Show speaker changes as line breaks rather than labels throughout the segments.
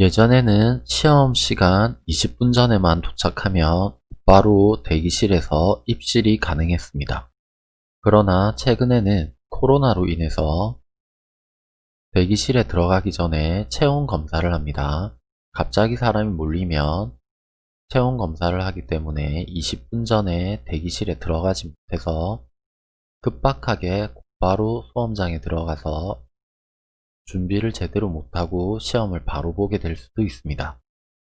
예전에는 시험 시간 20분 전에만 도착하면 바로 대기실에서 입실이 가능했습니다. 그러나 최근에는 코로나로 인해서 대기실에 들어가기 전에 체온 검사를 합니다. 갑자기 사람이 몰리면 체온 검사를 하기 때문에 20분 전에 대기실에 들어가지 못해서 급박하게 곧바로 수험장에 들어가서 준비를 제대로 못하고 시험을 바로 보게 될 수도 있습니다.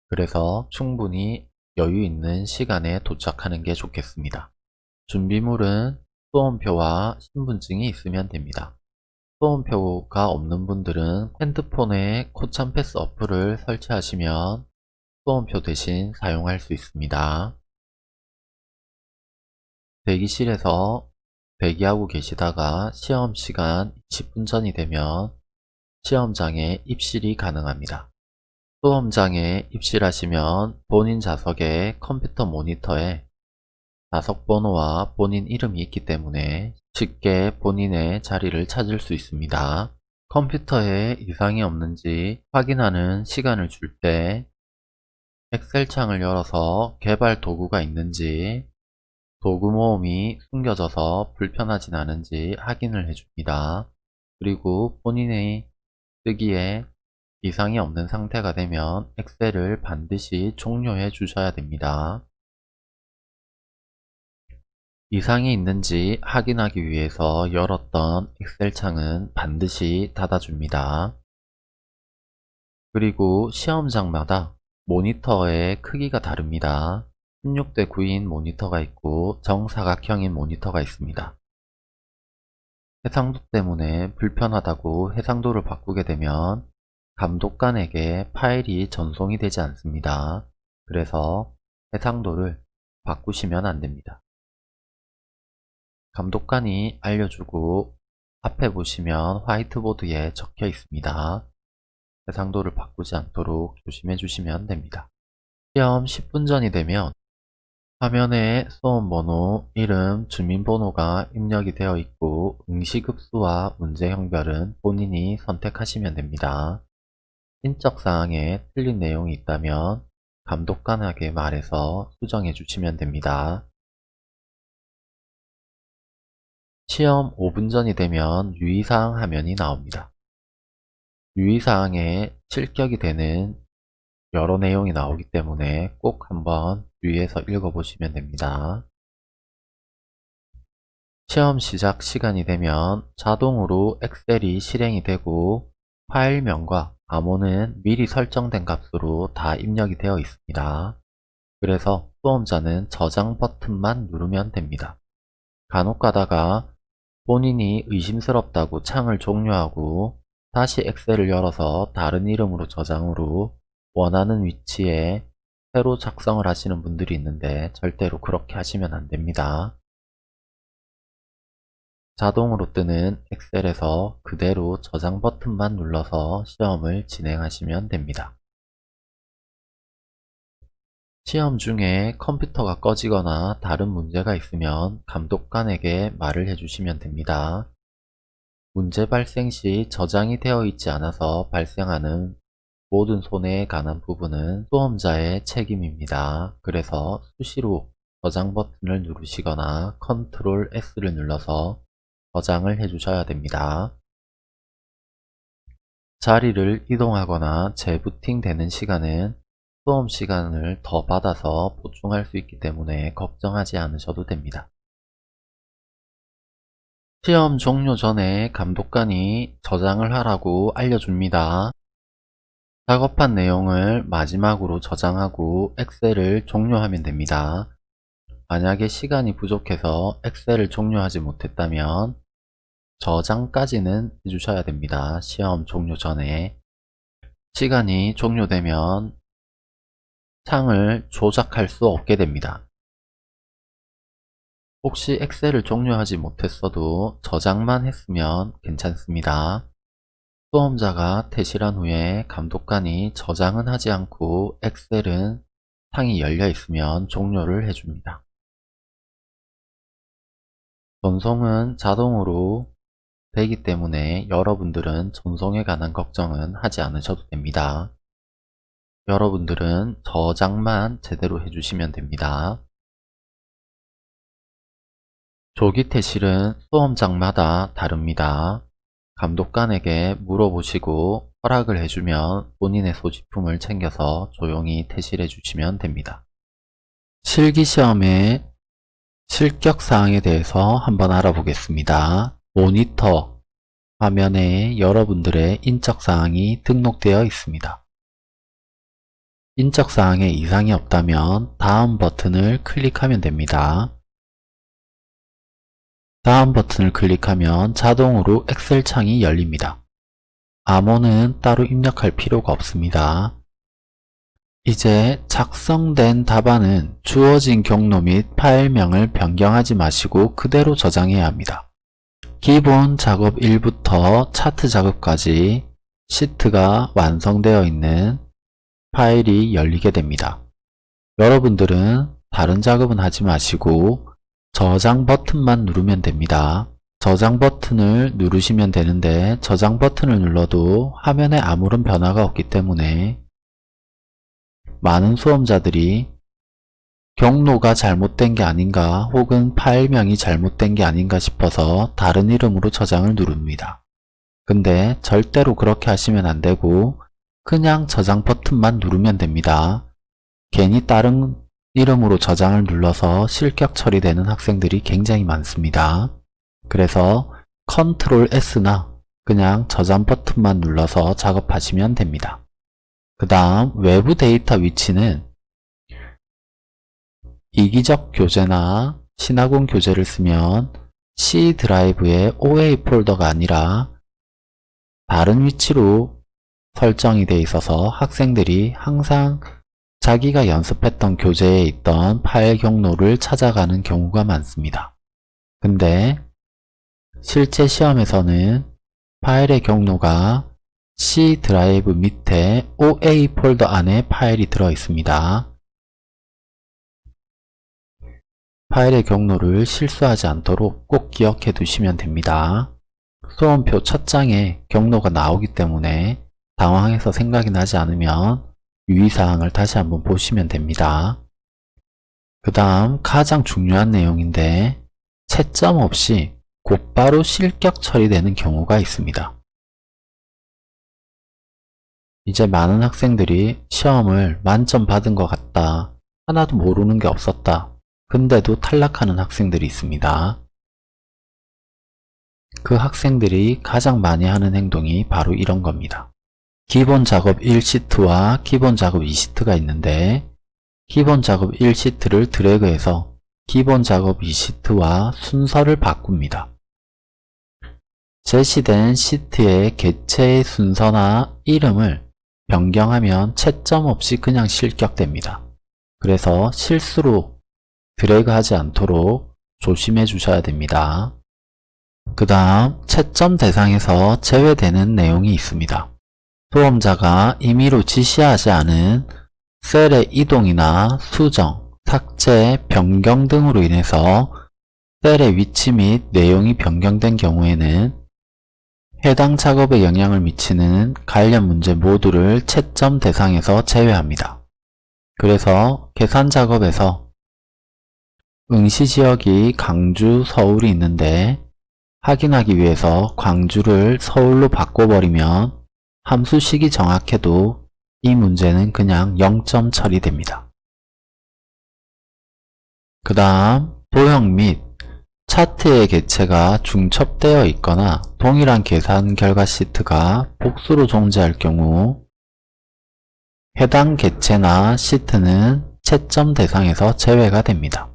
그래서 충분히 여유 있는 시간에 도착하는 게 좋겠습니다. 준비물은 수험표와 신분증이 있으면 됩니다. 수험표가 없는 분들은 핸드폰에 코참 패스 어플을 설치하시면 수험표 대신 사용할 수 있습니다. 대기실에서 대기하고 계시다가 시험 시간 20분 전이 되면 시험장에 입실이 가능합니다. 수험장에 입실하시면 본인 좌석에 컴퓨터 모니터에 좌석 번호와 본인 이름이 있기 때문에 쉽게 본인의 자리를 찾을 수 있습니다. 컴퓨터에 이상이 없는지 확인하는 시간을 줄 때 엑셀 창을 열어서 개발 도구가 있는지 도구 모음이 숨겨져서 불편하진 않은지 확인을 해줍니다. 그리고 본인의 쓰기에 이상이 없는 상태가 되면 엑셀을 반드시 종료해 주셔야 됩니다. 이상이 있는지 확인하기 위해서 열었던 엑셀 창은 반드시 닫아줍니다. 그리고 시험장마다 모니터의 크기가 다릅니다. 16대 9인 모니터가 있고 정사각형인 모니터가 있습니다. 해상도 때문에 불편하다고 해상도를 바꾸게 되면 감독관에게 파일이 전송이 되지 않습니다. 그래서 해상도를 바꾸시면 안됩니다. 감독관이 알려주고 앞에 보시면 화이트보드에 적혀 있습니다. 해상도를 바꾸지 않도록 조심해 주시면 됩니다. 시험 10분 전이 되면 화면에 수험번호, 이름, 주민번호가 입력이 되어 있고 응시급수와 문제형별은 본인이 선택하시면 됩니다. 인적사항에 틀린 내용이 있다면 감독관에게 말해서 수정해 주시면 됩니다. 시험 5분 전이 되면 유의사항 화면이 나옵니다. 유의사항에 실격이 되는 여러 내용이 나오기 때문에 꼭 한번 주의해서 읽어보시면 됩니다. 시험 시작 시간이 되면 자동으로 엑셀이 실행이 되고 파일명과 암호는 미리 설정된 값으로 다 입력이 되어 있습니다. 그래서 수험자는 저장 버튼만 누르면 됩니다. 간혹 가다가 본인이 의심스럽다고 창을 종료하고 다시 엑셀을 열어서 다른 이름으로 저장으로 원하는 위치에 새로 작성을 하시는 분들이 있는데 절대로 그렇게 하시면 안됩니다. 자동으로 뜨는 엑셀에서 그대로 저장 버튼만 눌러서 시험을 진행하시면 됩니다. 시험 중에 컴퓨터가 꺼지거나 다른 문제가 있으면 감독관에게 말을 해주시면 됩니다. 문제 발생 시 저장이 되어 있지 않아서 발생하는 모든 손해에 관한 부분은 수험자의 책임입니다. 그래서 수시로 저장 버튼을 누르시거나 컨트롤 S를 눌러서 저장을 해주셔야 됩니다. 자리를 이동하거나 재부팅 되는 시간은 수험 시간을 더 받아서 보충할 수 있기 때문에 걱정하지 않으셔도 됩니다. 시험 종료 전에 감독관이 저장을 하라고 알려줍니다. 작업한 내용을 마지막으로 저장하고 엑셀을 종료하면 됩니다. 만약에 시간이 부족해서 엑셀을 종료하지 못했다면 저장까지는 해주셔야 됩니다. 시험 종료 전에 시간이 종료되면 창을 조작할 수 없게 됩니다. 혹시 엑셀을 종료하지 못했어도 저장만 했으면 괜찮습니다. 수험자가 퇴실한 후에 감독관이 저장은 하지 않고 엑셀은 창이 열려 있으면 종료를 해줍니다. 전송은 자동으로 되기 때문에 여러분들은 전송에 관한 걱정은 하지 않으셔도 됩니다. 여러분들은 저장만 제대로 해주시면 됩니다. 조기 퇴실은 수험장마다 다릅니다. 감독관에게 물어보시고 허락을 해주면 본인의 소지품을 챙겨서 조용히 퇴실해 주시면 됩니다. 실기시험의 실격사항에 대해서 한번 알아보겠습니다. 모니터 화면에 여러분들의 인적사항이 등록되어 있습니다. 인적사항에 이상이 없다면 다음 버튼을 클릭하면 됩니다. 다음 버튼을 클릭하면 자동으로 엑셀 창이 열립니다. 암호는 따로 입력할 필요가 없습니다. 이제 작성된 답안은 주어진 경로 및 파일명을 변경하지 마시고 그대로 저장해야 합니다. 기본 작업 1부터 차트 작업까지 시트가 완성되어 있는 파일이 열리게 됩니다. 여러분들은 다른 작업은 하지 마시고 저장 버튼만 누르면 됩니다. 저장 버튼을 누르시면 되는데 저장 버튼을 눌러도 화면에 아무런 변화가 없기 때문에 많은 수험자들이 경로가 잘못된 게 아닌가 혹은 파일명이 잘못된 게 아닌가 싶어서 다른 이름으로 저장을 누릅니다. 근데 절대로 그렇게 하시면 안 되고 그냥 저장 버튼만 누르면 됩니다. 괜히 다른 이름으로 저장을 눌러서 실격 처리되는 학생들이 굉장히 많습니다. 그래서 컨트롤 S나 그냥 저장 버튼만 눌러서 작업하시면 됩니다. 그 다음 외부 데이터 위치는 이기적 교재나 시나공 교재를 쓰면 C 드라이브의 OA 폴더가 아니라 다른 위치로 설정이 되어 있어서 학생들이 항상 자기가 연습했던 교재에 있던 파일 경로를 찾아가는 경우가 많습니다. 근데 실제 시험에서는 파일의 경로가 C 드라이브 밑에 OA 폴더 안에 파일이 들어 있습니다. 파일의 경로를 실수하지 않도록 꼭 기억해 두시면 됩니다. 수험표 첫 장에 경로가 나오기 때문에 당황해서 생각이 나지 않으면 유의사항을 다시 한번 보시면 됩니다. 그 다음 가장 중요한 내용인데 채점 없이 곧바로 실격 처리되는 경우가 있습니다. 이제 많은 학생들이 시험을 만점 받은 것 같다. 하나도 모르는 게 없었다. 근데도 탈락하는 학생들이 있습니다. 그 학생들이 가장 많이 하는 행동이 바로 이런 겁니다. 기본 작업 1시트와 기본 작업 2시트가 있는데 기본 작업 1시트를 드래그해서 기본 작업 2시트와 순서를 바꿉니다. 제시된 시트의 개체의 순서나 이름을 변경하면 채점 없이 그냥 실격됩니다. 그래서 실수로 드래그하지 않도록 조심해 주셔야 됩니다. 그 다음 채점 대상에서 제외되는 내용이 있습니다. 수험자가 임의로 지시하지 않은 셀의 이동이나 수정, 삭제, 변경 등으로 인해서 셀의 위치 및 내용이 변경된 경우에는 해당 작업에 영향을 미치는 관련 문제 모두를 채점 대상에서 제외합니다. 그래서 계산 작업에서 응시 지역이 강주, 서울이 있는데 확인하기 위해서 광주를 서울로 바꿔버리면 함수식이 정확해도 이 문제는 그냥 0점 처리됩니다. 그 다음 도형 및 차트의 개체가 중첩되어 있거나 동일한 계산 결과 시트가 복수로 존재할 경우 해당 개체나 시트는 채점 대상에서 제외가 됩니다.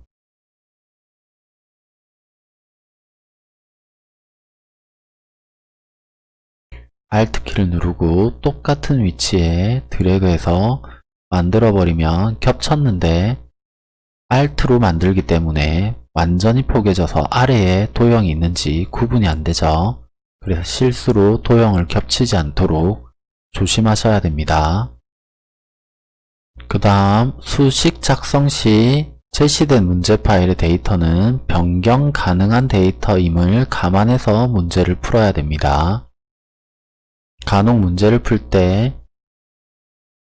Alt키를 누르고 똑같은 위치에 드래그해서 만들어버리면 겹쳤는데 Alt로 만들기 때문에 완전히 포개져서 아래에 도형이 있는지 구분이 안 되죠. 그래서 실수로 도형을 겹치지 않도록 조심하셔야 됩니다. 그 다음 수식 작성 시 제시된 문제 파일의 데이터는 변경 가능한 데이터임을 감안해서 문제를 풀어야 됩니다. 간혹 문제를 풀 때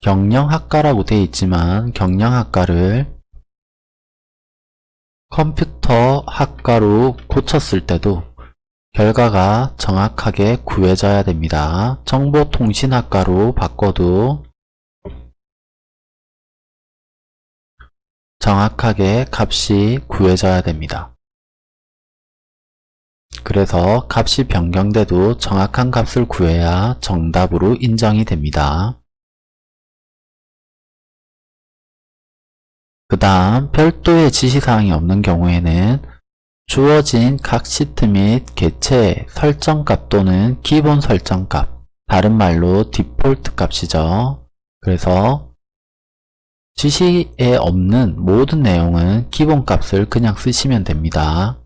경영학과라고 되어 있지만 경영학과를 컴퓨터 학과로 고쳤을 때도 결과가 정확하게 구해져야 됩니다. 정보통신학과로 바꿔도 정확하게 값이 구해져야 됩니다. 그래서 값이 변경돼도 정확한 값을 구해야 정답으로 인정이 됩니다. 그 다음 별도의 지시사항이 없는 경우에는 주어진 각 시트 및 개체 설정값 또는 기본 설정값 다른 말로 디폴트 값이죠. 그래서 지시에 없는 모든 내용은 기본값을 그냥 쓰시면 됩니다.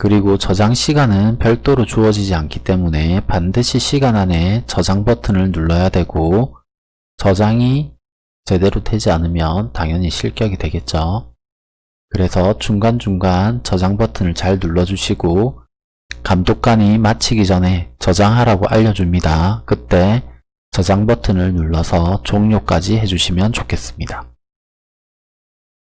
그리고 저장 시간은 별도로 주어지지 않기 때문에 반드시 시간 안에 저장 버튼을 눌러야 되고 저장이 제대로 되지 않으면 당연히 실격이 되겠죠. 그래서 중간중간 저장 버튼을 잘 눌러주시고 감독관이 마치기 전에 저장하라고 알려줍니다. 그때 저장 버튼을 눌러서 종료까지 해주시면 좋겠습니다.